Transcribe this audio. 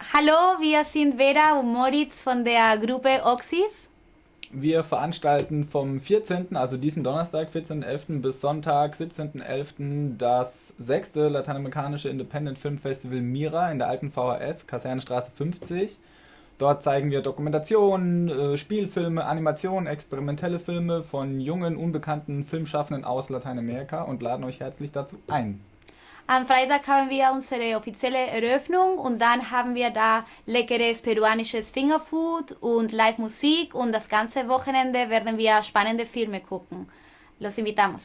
Hallo, wir sind Vera und Moritz von der Gruppe Oxys. Wir veranstalten vom 14., also diesen Donnerstag, 14.11. bis Sonntag, 17.11. das sechste lateinamerikanische Independent Film Festival Mira in der alten VHS, Kasernenstraße 50. Dort zeigen wir Dokumentationen, äh, Spielfilme, Animationen, experimentelle Filme von jungen, unbekannten Filmschaffenden aus Lateinamerika und laden euch herzlich dazu ein. Am Freitag haben wir unsere offizielle Eröffnung und dann haben wir da leckeres peruanisches Fingerfood und Live-Musik und das ganze Wochenende werden wir spannende Filme gucken. Los invitamos.